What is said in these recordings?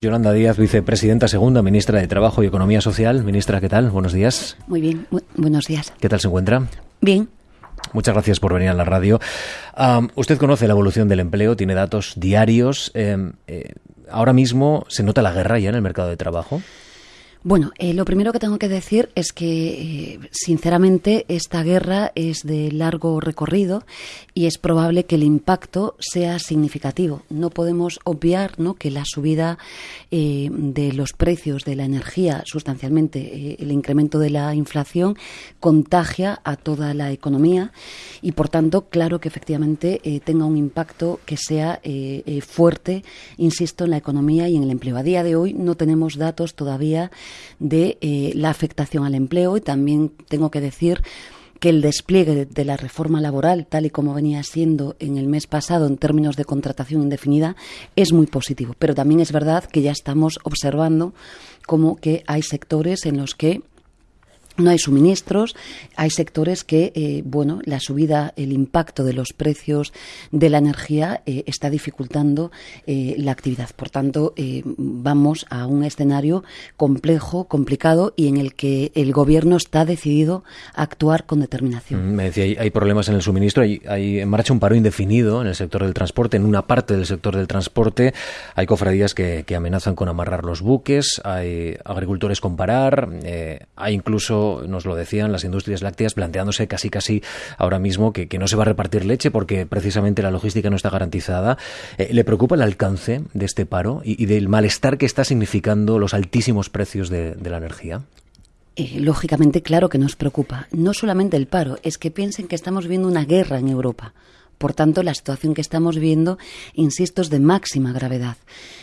Yolanda Díaz, vicepresidenta segunda, ministra de Trabajo y Economía Social. Ministra, ¿qué tal? Buenos días. Muy bien, buenos días. ¿Qué tal se encuentra? Bien. Muchas gracias por venir a la radio. usted conoce la evolución del empleo, tiene datos diarios. Em, eh, ahora mismo se nota la guerra ya en el mercado de trabajo. Bueno, eh, lo primero que tengo que decir es que, eh, sinceramente, esta guerra es de largo recorrido y es probable que el impacto sea significativo. No podemos obviar ¿no? que la subida eh, de los precios de la energía, sustancialmente el incremento de la inflación, contagia a toda la economía y, por tanto, claro que efectivamente tenga un impacto que sea fuerte, insisto, en la economía y en el empleo. A día de hoy no tenemos datos todavía de eh, la afectación al empleo y también tengo que decir que el despliegue de la reforma laboral, tal y como venía siendo en el mes pasado en términos de contratación indefinida, es muy positivo. Pero también es verdad que ya estamos observando como que hay sectores en los que no hay suministros, hay sectores que, eh, bueno, la subida, el impacto de los precios de la energía eh, está dificultando eh, la actividad. Por tanto, vamos a un escenario complejo, complicado y en el que el gobierno está decidido a actuar con determinación. Mm, me decía, hay, problemas en el suministro, hay, en marcha un paro indefinido en el sector del transporte, en una parte del sector del transporte hay cofradías que, que amenazan con amarrar los buques, hay agricultores con parar, hay incluso nos lo decían las industrias lácteas, planteándose casi casi ahora mismo que, no se va a repartir leche porque precisamente la logística no está garantizada. Eh, ¿Le preocupa el alcance de este paro y, del malestar que está significando los altísimos precios de, la energía? Eh, lógicamente, claro que nos preocupa. No solamente el paro, es que piensen que estamos viendo una guerra en Europa. Por tanto, la situación que estamos viendo, insisto, es de máxima gravedad.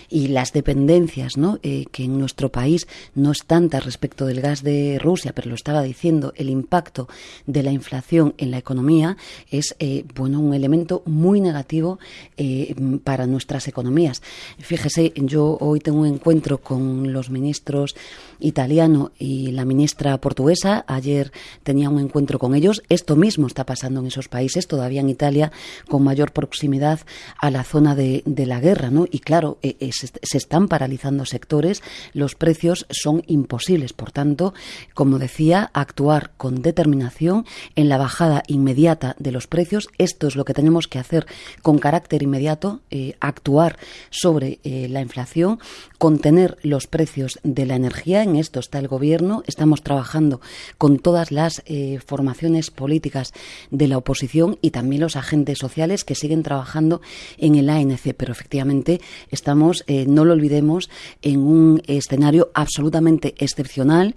Y las dependencias, ¿no? Eh, que en nuestro país no es tanta respecto del gas de Rusia, pero lo estaba diciendo, el impacto de la inflación en la economía es, eh, bueno, un elemento muy negativo eh, para nuestras economías. Fíjese, yo hoy tengo un encuentro con los ministros italiano y la ministra portuguesa. Ayer tenía un encuentro con ellos. Esto mismo está pasando en esos países, todavía en Italia con mayor proximidad a la zona de, la guerra, ¿no? Y claro, eh, eh, se, están paralizando sectores, los precios son imposibles. Por tanto, como decía, actuar con determinación en la bajada inmediata de los precios. Esto es lo que tenemos que hacer con carácter inmediato, eh, actuar sobre la inflación, contener los precios de la energía. En esto está el Gobierno. Estamos trabajando con todas las formaciones políticas de la oposición y también los agentes sociales que siguen trabajando en el ANC, pero efectivamente estamos, eh, no lo olvidemos, en un escenario absolutamente excepcional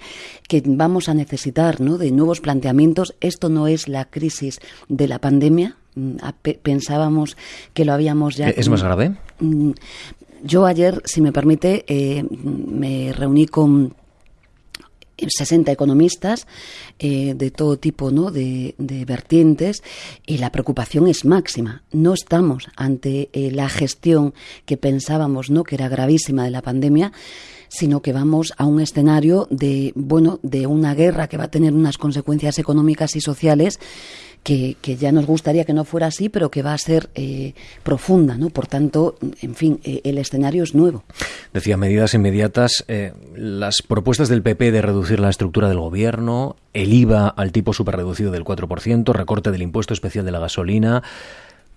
que vamos a necesitar ¿no? de nuevos planteamientos. Esto no es la crisis de la pandemia, mm, pensábamos que lo habíamos ya. ¿Es más grave? Yo ayer, si me permite, eh, me reuní con 60 economistas eh, de todo tipo ¿no? de, vertientes y la preocupación es máxima. No estamos ante eh, la gestión que pensábamos ¿no? que era gravísima de la pandemia, sino que vamos a un escenario de bueno de una guerra que va a tener unas consecuencias económicas y sociales que, ya nos gustaría que no fuera así, pero que va a ser eh, profunda, ¿no? Por tanto, en fin, eh, el escenario es nuevo. Decía, medidas inmediatas, eh, las propuestas del PP de reducir la estructura del gobierno, el IVA al tipo superreducido del 4%, recorte del impuesto especial de la gasolina,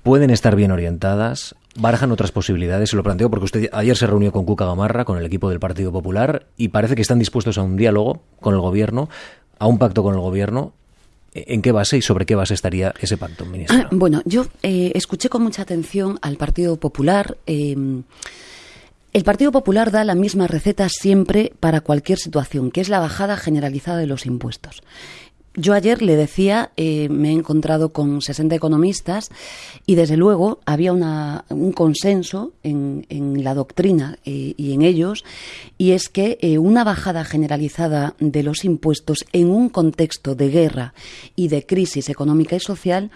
pueden estar bien orientadas, barajan otras posibilidades. Se lo planteo porque usted ayer se reunió con Cuca Gamarra, con el equipo del Partido Popular, y parece que están dispuestos a un diálogo con el gobierno, a un pacto con el gobierno. ¿En qué base y sobre qué base estaría ese pacto, ministro? Ah, bueno, yo eh, escuché con mucha atención al Partido Popular. Eh, el Partido Popular da la misma receta siempre para cualquier situación, que es la bajada generalizada de los impuestos. Yo ayer le decía, eh, me he encontrado con 60 economistas y desde luego había un consenso en, la doctrina eh, y en ellos, y es que eh, una bajada generalizada de los impuestos en un contexto de guerra y de crisis económica y social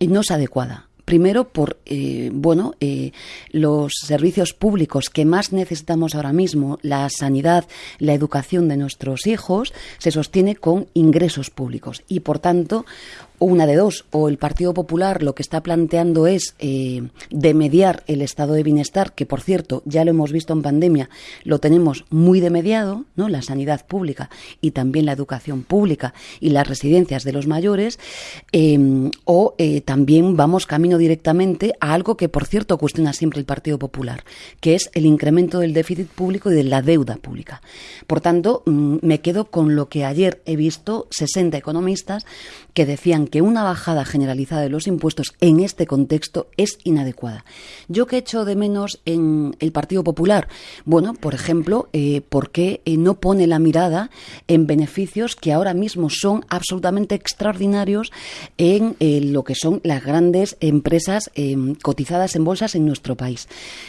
no es adecuada primero por eh, bueno eh, los servicios públicos que más necesitamos ahora mismo, la sanidad, la educación de nuestros hijos, se sostiene con ingresos públicos. Y por tanto una de dos, o el Partido Popular lo que está planteando es eh, demediar el estado de bienestar, que por cierto, ya lo hemos visto en pandemia, lo tenemos muy demediado, ¿no? La sanidad pública y también la educación pública y las residencias de los mayores, em, o eh, también vamos camino directamente a algo que, por cierto, cuestiona siempre el Partido Popular, que es el incremento del déficit público y de la deuda pública. Por tanto, mm, me quedo con lo que ayer he visto 60 economistas que decían que una bajada generalizada de los impuestos en este contexto es inadecuada. ¿Yo qué echo de menos en el Partido Popular? Bueno, por ejemplo, eh, ¿por qué eh, no pone la mirada en beneficios que ahora mismo son absolutamente extraordinarios en eh, lo que son las grandes empresas cotizadas en bolsas en nuestro país?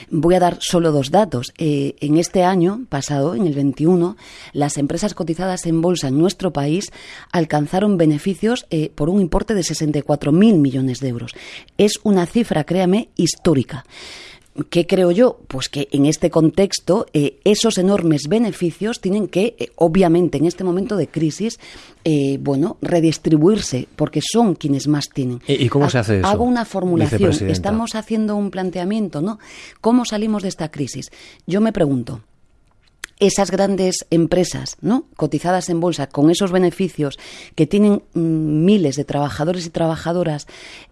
Voy a dar solo dos datos. en este año pasado, en el 21, las empresas cotizadas en bolsa en nuestro país alcanzaron beneficios por un importe de 64.000 millones de euros. Es una cifra, créame, histórica. ¿Qué creo yo? Pues que en este contexto eh, esos enormes beneficios tienen que, eh, obviamente, en este momento de crisis, eh, bueno, redistribuirse, porque son quienes más tienen. ¿Y cómo se hace eso? Hago una formulación. Estamos haciendo un planteamiento, ¿no? ¿Cómo salimos de esta crisis? Yo me pregunto, esas grandes empresas, ¿no? cotizadas en bolsa, con esos beneficios que tienen mm, miles de trabajadores y trabajadoras,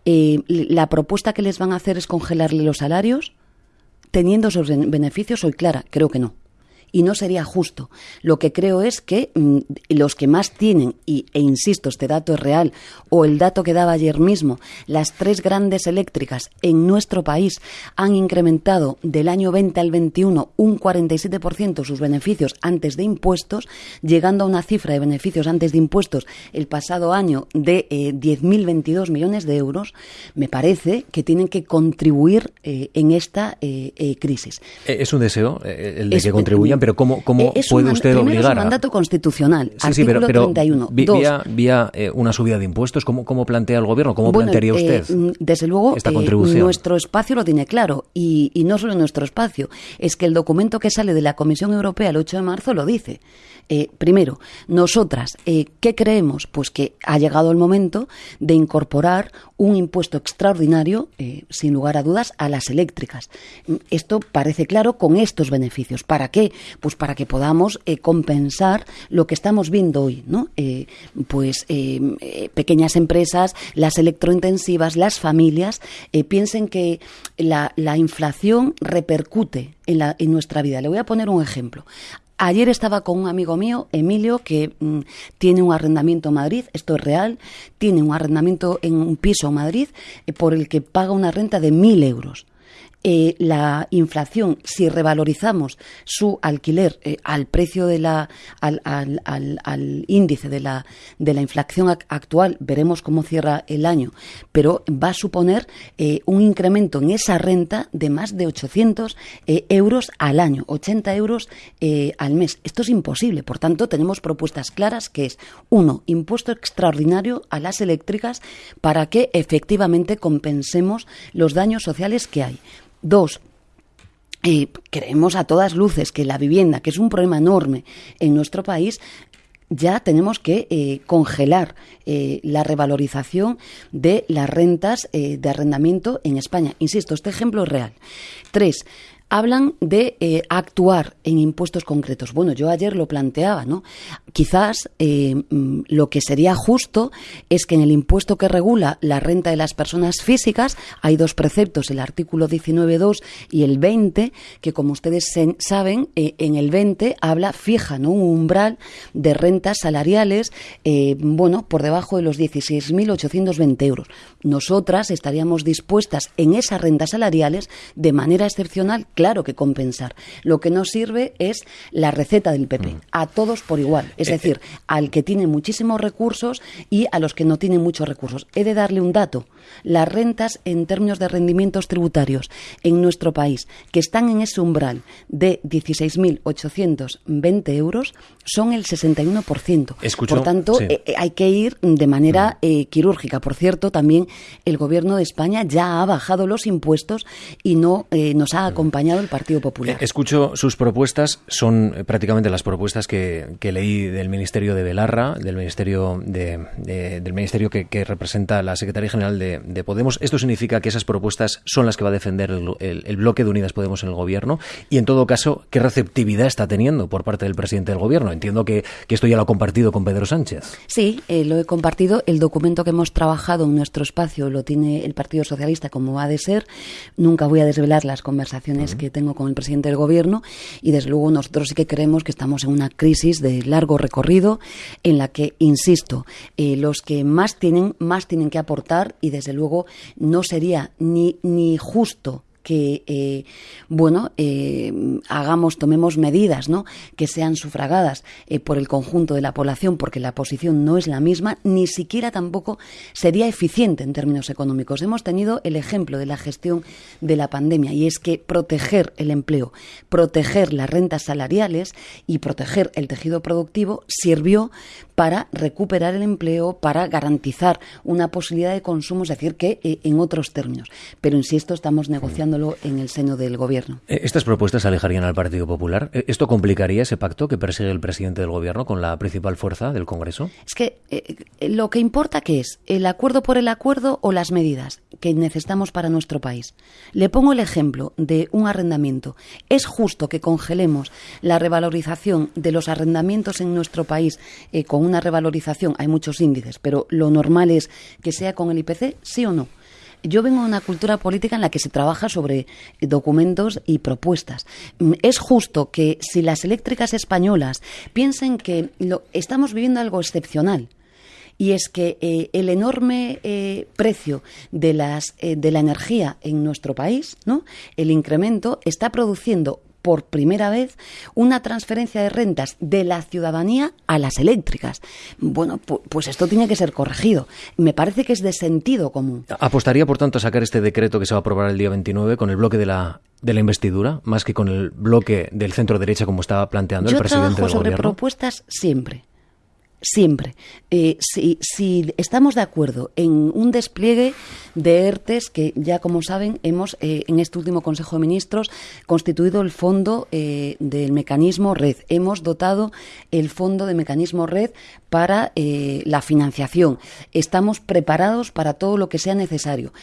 eh, la propuesta que les van a hacer es congelarle los salarios, teniendo esos beneficios, soy clara, creo que no y no sería justo. Lo que creo es que mm, los que más tienen, y, e insisto, este dato es real, o el dato que daba ayer mismo, las tres grandes eléctricas en nuestro país han incrementado del año 20 al 21 un 47% sus beneficios antes de impuestos, llegando a una cifra de beneficios antes de impuestos el pasado año de eh, 10.022 millones de euros, me parece que tienen que contribuir eh, en esta eh, eh, crisis. Es un deseo el de que contribuyan, pero ¿cómo, cómo eh, puede usted obligar? Es un mandato constitucional, artículo 31. Vía, vía eh, una subida de impuestos, ¿cómo, cómo plantea el gobierno? ¿Cómo plantearía eh, usted mm, Desde luego, esta contribución? nuestro espacio lo tiene claro. Y, y no solo nuestro espacio, es que el documento que sale de la Comisión Europea el 8 de marzo lo dice. Eh, primero, nosotras, eh, ¿qué creemos? Pues que ha llegado el momento de incorporar un impuesto extraordinario, eh, sin lugar a dudas, a las eléctricas. Esto parece claro con estos beneficios. ¿Para qué? Pues para que podamos compensar lo que estamos viendo hoy, ¿no? pues pequeñas empresas, las electrointensivas, las familias, piensen que la, inflación repercute en, la, en nuestra vida. Le voy a poner un ejemplo. Ayer estaba con un amigo mío, Emilio, que mm, tiene un arrendamiento en Madrid, esto es real, tiene un arrendamiento en un piso en Madrid eh, por el que paga una renta de mil euros. Eh, la inflación, si revalorizamos su alquiler eh, al precio de la, al, al, al, índice de la, de la inflación actual, veremos cómo cierra el año, pero va a suponer eh, un incremento en esa renta de más de 800 euros al año, 80 euros al mes. Esto es imposible, por tanto, tenemos propuestas claras que es, uno, impuesto extraordinario a las eléctricas para que efectivamente compensemos los daños sociales que hay. Dos, eh, creemos a todas luces que la vivienda, que es un problema enorme en nuestro país, ya tenemos que eh, congelar eh, la revalorización de las rentas de arrendamiento en España. Insisto, este ejemplo es real. Tres, hablan de eh, actuar en impuestos concretos. Bueno, yo ayer lo planteaba, ¿no? Quizás eh, mm, lo que sería justo es que en el impuesto que regula la renta de las personas físicas hay dos preceptos, el artículo 19.2 y el 20, que como ustedes saben, eh, en el 20 habla fija, ¿no? Un umbral de rentas salariales, bueno, por debajo de los 16.820 euros. Nosotras estaríamos dispuestas en esas rentas salariales de manera excepcional claro que compensar. Lo que no sirve es la receta del PP, mm. a todos por igual, es eh, decir, eh. al que tiene muchísimos recursos y a los que no tienen muchos recursos. He de darle un dato. Las rentas en términos de rendimientos tributarios en nuestro país, que están en ese umbral de 16.820 euros, son el 61%. Por tanto, eh, hay que ir de manera mm. quirúrgica. Por cierto, también el Gobierno de España ya ha bajado los impuestos y no nos ha acompañado acompañado el Partido Popular. Eh, escucho sus propuestas, son eh, prácticamente las propuestas que, leí del Ministerio de Belarra, del Ministerio de, del Ministerio que, representa la Secretaría General de, Podemos. Esto significa que esas propuestas son las que va a defender el, bloque de Unidas Podemos en el Gobierno y, en todo caso, ¿qué receptividad está teniendo por parte del presidente del Gobierno? Entiendo que, esto ya lo ha compartido con Pedro Sánchez. Sí, eh, lo he compartido. El documento que hemos trabajado en nuestro espacio lo tiene el Partido Socialista como ha de ser. Nunca voy a desvelar las conversaciones que tengo con el presidente del Gobierno y, desde luego, nosotros sí que creemos que estamos en una crisis de largo recorrido en la que, insisto, eh, los que más tienen, más tienen que aportar y, desde luego, no sería ni, ni justo que, eh, bueno, eh, hagamos, tomemos medidas, ¿no? Que sean sufragadas eh, por el conjunto de la población, porque la posición no es la misma, ni siquiera tampoco sería eficiente en términos económicos. Hemos tenido el ejemplo de la gestión de la pandemia y es que proteger el empleo, proteger las rentas salariales y proteger el tejido productivo sirvió para recuperar el empleo, para garantizar una posibilidad de consumo, es decir, que en otros términos. Pero insisto, estamos negociando en el seno del Gobierno. Eh, ¿Estas propuestas alejarían al Partido Popular? Eh, ¿Esto complicaría ese pacto que persigue el presidente del Gobierno con la principal fuerza del Congreso? Es que eh, lo que importa que es el acuerdo por el acuerdo o las medidas que necesitamos para nuestro país. Le pongo el ejemplo de un arrendamiento. ¿Es justo que congelemos la revalorización de los arrendamientos en nuestro país con una revalorización? Hay muchos índices, pero lo normal es que sea con el IPC, sí o no yo vengo de una cultura política en la que se trabaja sobre documentos y propuestas. Mm, es justo que si las eléctricas españolas piensen que lo, estamos viviendo algo excepcional, y es que eh, el enorme eh, precio de, las, eh, de la energía en nuestro país, ¿no? el incremento, está produciendo por primera vez una transferencia de rentas de la ciudadanía a las eléctricas. Bueno, pues esto tiene que ser corregido. Me parece que es de sentido común. ¿Apostaría, por tanto, a sacar este decreto que se va a aprobar el día 29 con el bloque de la de la investidura, más que con el bloque del centro derecha como estaba planteando el presidente del sobre propuestas siempre siempre. Eh, si, si, estamos de acuerdo en un despliegue de ERTES, que ya como saben, hemos eh, en este último Consejo de Ministros constituido el fondo eh, del mecanismo red. Hemos dotado el fondo de mecanismo red para la financiación. Estamos preparados para todo lo que sea necesario,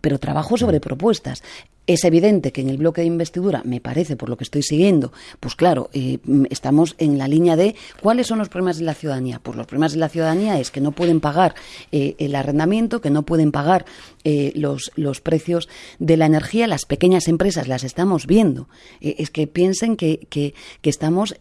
pero trabajo sobre propuestas. Es evidente que en el bloque de investidura, me parece, por lo que estoy siguiendo, pues claro, eh, estamos en la línea de cuáles son los problemas de la ciudadanía. Pues los problemas de la ciudadanía es que no pueden pagar eh, el arrendamiento, que no pueden pagar eh, los, los precios de la energía. Las pequeñas empresas las estamos viendo. es que piensen que, que, que estamos,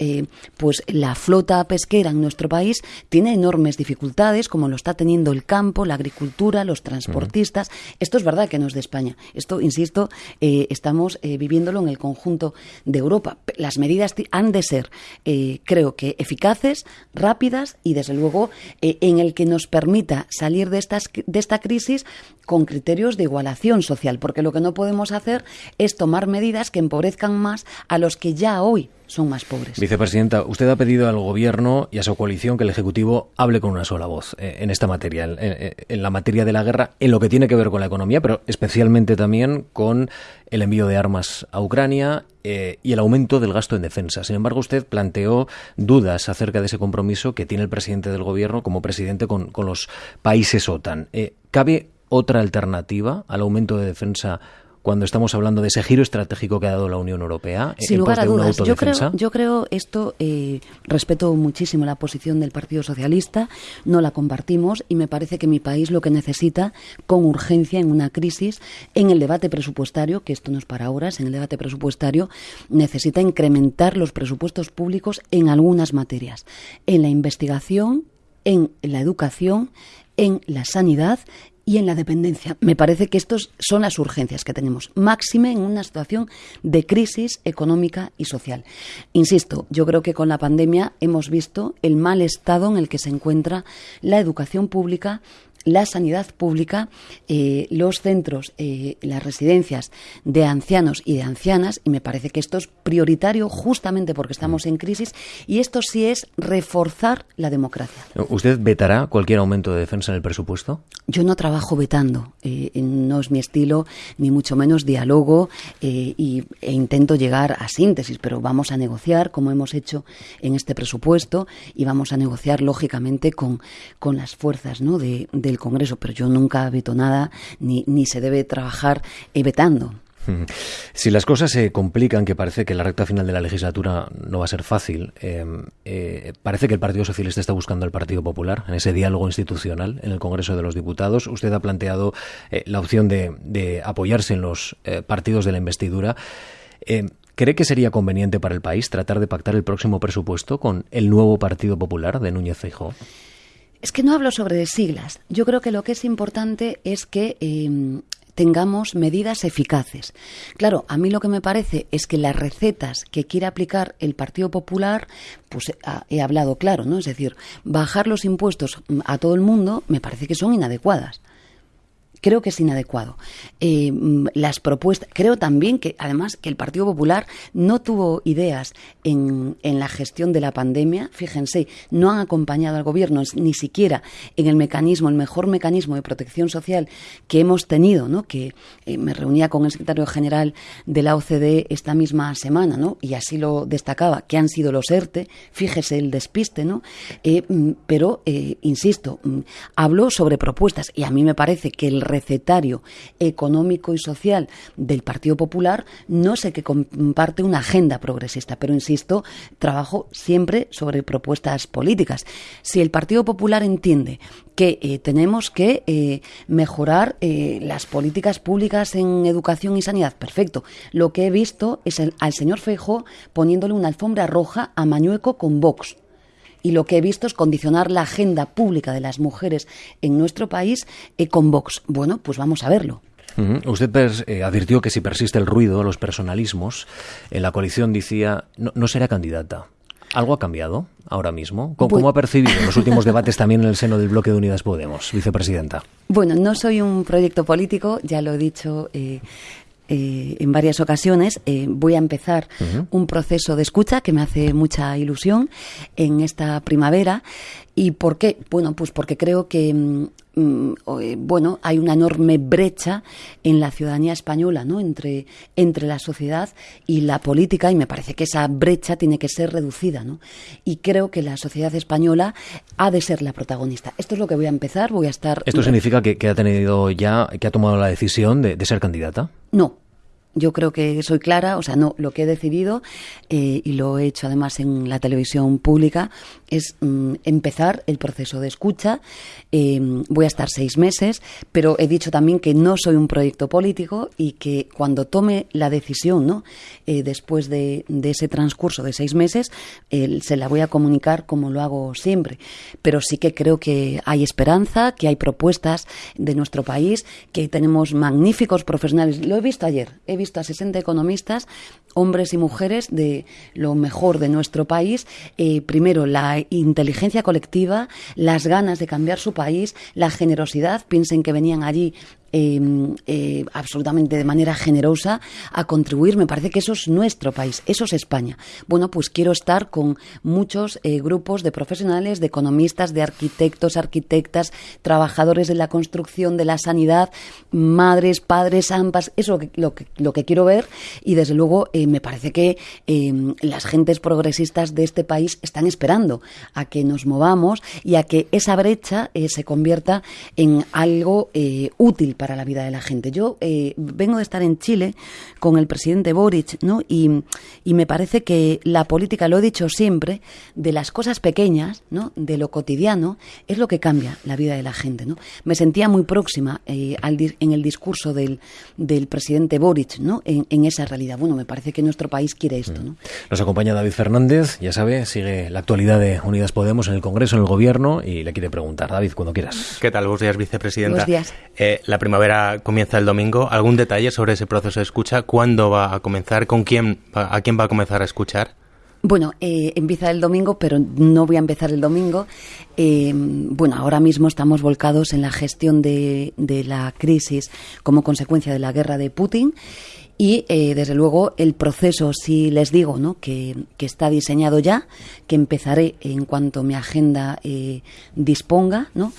pues la flota pesquera en nuestro país tiene enormes dificultades, como lo está teniendo el campo, la agricultura, los transportistas. Esto es verdad que no es de España. Esto, insisto, eh, estamos eh, viviéndolo en el conjunto de Europa. Las medidas han de ser, eh, creo que, eficaces, rápidas y, desde luego, en el que nos permita salir de, de esta crisis con criterios de igualación social, porque lo que no podemos hacer es tomar medidas que empobrezcan más a los que ya hoy son más pobres. Vicepresidenta, usted ha pedido al Gobierno y a su coalición que el Ejecutivo hable con una sola voz eh, en esta materia, en, la materia de la guerra, en lo que tiene que ver con la economía, pero especialmente también con el envío de armas a Ucrania eh, y el aumento del gasto en defensa. Sin embargo, usted planteó dudas acerca de ese compromiso que tiene el presidente del Gobierno como presidente con, los países OTAN. Eh, ¿Cabe otra alternativa al aumento de defensa cuando estamos hablando de ese giro estratégico que ha dado la Unión Europea? Sin lugar a dudas. Yo creo, yo creo esto, eh, respeto muchísimo la posición del Partido Socialista, no la compartimos y me parece que mi país lo que necesita con urgencia en una crisis, en el debate presupuestario, que esto no es para horas, en el debate presupuestario necesita incrementar los presupuestos públicos en algunas materias, en la investigación, en la educación, en la sanidad y en la dependencia. Me parece que estas son las urgencias que tenemos, máxime en una situación de crisis económica y social. Insisto, yo creo que con la pandemia hemos visto el mal estado en el que se encuentra la educación pública la sanidad pública, eh, los centros, eh, las residencias de ancianos y de ancianas, y me parece que esto es prioritario justamente porque estamos en crisis, y esto sí es reforzar la democracia. ¿Usted vetará cualquier aumento de defensa en el presupuesto? Yo no trabajo vetando, eh, no es mi estilo, ni mucho menos diálogo y, e intento llegar a síntesis, pero vamos a negociar como hemos hecho en este presupuesto y vamos a negociar lógicamente con, con las fuerzas ¿no? de, del Congreso, pero yo nunca veto nada ni, se debe trabajar vetando. Si las cosas se complican, que parece que la recta final de la legislatura no va a ser fácil, em, eh, parece que el Partido Socialista está buscando al Partido Popular en ese diálogo institucional en el Congreso de los Diputados. Usted ha planteado eh, la opción de, apoyarse en los eh, partidos de la investidura. Em, ¿Cree que sería conveniente para el país tratar de pactar el próximo presupuesto con el nuevo Partido Popular de Núñez Feijóo? Es que no hablo sobre siglas. Yo creo que lo que es importante es que em, tengamos medidas eficaces. Claro, a mí lo que me parece es que las recetas que quiere aplicar el Partido Popular, pues he hablado claro, ¿no? Es decir, bajar los impuestos a todo el mundo me parece que son inadecuadas creo que es inadecuado. Eh, mm, las propuestas, creo también que además que el Partido Popular no tuvo ideas en, en, la gestión de la pandemia, fíjense, no han acompañado al gobierno ni siquiera en el mecanismo, el mejor mecanismo de protección social que hemos tenido, ¿no? que eh, me reunía con el secretario general de la OCDE esta misma semana, ¿no? y así lo destacaba, que han sido los ERTE, fíjese el despiste, ¿no? Eh, mm, pero, insisto, mm, habló sobre propuestas y a mí me parece que el recetario económico y social del Partido Popular, no sé que comparte una agenda progresista, pero insisto, trabajo siempre sobre propuestas políticas. Si el Partido Popular entiende que eh, tenemos que eh, mejorar eh, las políticas públicas en educación y sanidad. Perfecto. Lo que he visto es al señor Feijóo poniéndole una alfombra roja a Mañueco con Vox y lo que he visto es condicionar la agenda pública de las mujeres en nuestro país eh, con Vox. Bueno, pues vamos a verlo. Usted eh, advirtió que si persiste el ruido, los personalismos, en la coalición decía no, será candidata. ¿Algo ha cambiado ahora mismo? ¿Cómo, ha percibido los últimos debates también en el seno del bloque de Unidas Podemos, vicepresidenta? Bueno, no soy un proyecto político, ya lo he dicho eh, eh, en varias ocasiones. Eh, voy a empezar un proceso de escucha que me hace mucha ilusión en esta primavera. ¿Y por qué? Bueno, pues porque creo que mm, bueno, hay una enorme brecha en la ciudadanía española, ¿no? Entre, entre la sociedad y la política, y me parece que esa brecha tiene que ser reducida, ¿no? Y creo que la sociedad española ha de ser la protagonista. Esto es lo que voy a empezar, voy a estar. ¿Esto significa que, ha tenido ya, que ha tomado la decisión de, de ser candidata? No, yo creo que soy clara, o sea, no, lo que he decidido, eh, y lo he hecho además en la televisión pública, es mm, empezar el proceso de escucha. Eh, voy a estar seis meses, pero he dicho también que no soy un proyecto político y que cuando tome la decisión, ¿no? Eh, después de, ese transcurso de seis meses, se la voy a comunicar como lo hago siempre. Pero sí que creo que hay esperanza, que hay propuestas de nuestro país, que tenemos magníficos profesionales. Lo he visto ayer, he visto a 60 economistas, hombres y mujeres de lo mejor de nuestro país. Eh, primero, la inteligencia colectiva, las ganas de cambiar su país, la generosidad. Piensen que venían allí Em, eh, absolutamente de manera generosa a contribuir. Me parece que eso es nuestro país, eso es España. Bueno, pues quiero estar con muchos eh, grupos de profesionales, de economistas, de arquitectos, arquitectas, trabajadores de la construcción, de la sanidad, madres, padres, ambas, eso es lo que, lo que quiero ver y desde luego eh, me parece que em, las gentes progresistas de este país están esperando a que nos movamos y a que esa brecha se convierta en algo útil la vida de la gente. Yo eh, vengo de estar en Chile con el presidente Boric, ¿no? Y, me parece que la política, lo he dicho siempre, de las cosas pequeñas, ¿no? De lo cotidiano, es lo que cambia la vida de la gente, ¿no? Me sentía muy próxima eh, al, en el discurso del, del presidente Boric, ¿no? En, esa realidad. Bueno, me parece que nuestro país quiere esto, ¿no? Nos acompaña David Fernández, ya sabe, sigue la actualidad de Unidas Podemos en el Congreso, en el Gobierno, y le quiere preguntar. David, cuando quieras. ¿Qué tal? Buenos días, vicepresidenta. Buenos días. Eh, la primavera comienza el domingo. ¿Algún detalle sobre ese proceso de escucha? ¿Cuándo va a comenzar? ¿Con quién, a quién va a comenzar a escuchar? Bueno, eh, empieza el domingo, pero no voy a empezar el domingo. Eh, bueno, ahora mismo estamos volcados en la gestión de, de la crisis como consecuencia de la guerra de Putin y eh, desde luego el proceso, si les digo, ¿no? que, está diseñado ya, que empezaré en cuanto mi agenda eh, disponga, ¿no?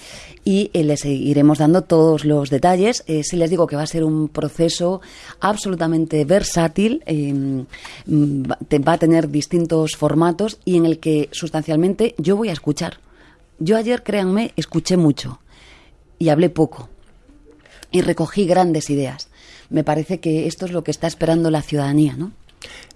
y eh, les iremos dando todos los detalles. si les digo que va a ser un proceso absolutamente versátil, em, va a tener distintos formatos y en el que sustancialmente yo voy a escuchar. Yo ayer, créanme, escuché mucho y hablé poco y recogí grandes ideas me parece que esto es lo que está esperando la ciudadanía, ¿no?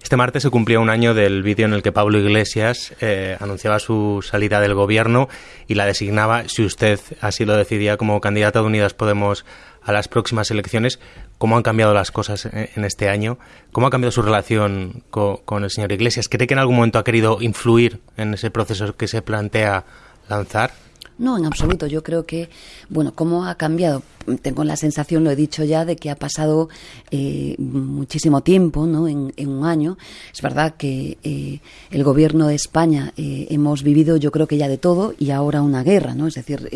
Este martes se cumplía un año del vídeo en el que Pablo Iglesias eh, anunciaba su salida del gobierno y la designaba, si usted así lo decidía, como candidata de Unidas Podemos a las próximas elecciones. ¿Cómo han cambiado las cosas en, este año? ¿Cómo ha cambiado su relación con el señor Iglesias? ¿Cree que en algún momento ha querido influir en ese proceso que se plantea lanzar? No, en absoluto. Yo creo que, bueno, ¿cómo ha cambiado? Tengo la sensación, lo he dicho ya, de que ha pasado eh, muchísimo tiempo, ¿no? En, un año. Es verdad que eh, el gobierno de España eh, hemos vivido, yo creo que ya de todo, y ahora una guerra, ¿no? Es decir,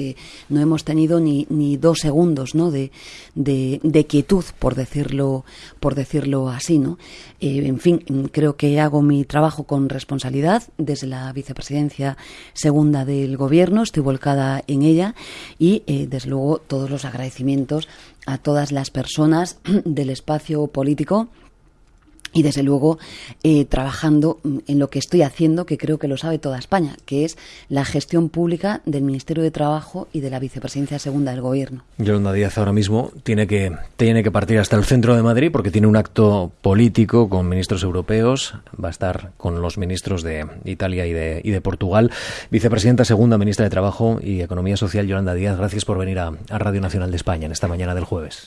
no hemos tenido ni, ni dos segundos, ¿no? De, de, de, quietud, por decirlo, por decirlo así, ¿no? en fin, creo que hago mi trabajo con responsabilidad desde la vicepresidencia segunda del gobierno. Estoy volcada en ella y, eh, desde luego, todos los agradecimientos a todas las personas del espacio político y desde luego eh, trabajando en lo que estoy haciendo, que creo que lo sabe toda España, que es la gestión pública del Ministerio de Trabajo y de la Vicepresidencia Segunda del Gobierno. Yolanda Díaz ahora mismo tiene que, tiene que partir hasta el centro de Madrid porque tiene un acto político con ministros europeos, va a estar con los ministros de Italia y de, y de Portugal. Vicepresidenta Segunda, Ministra de Trabajo y Economía Social, Yolanda Díaz, gracias por venir a Radio Nacional de España en esta mañana del jueves.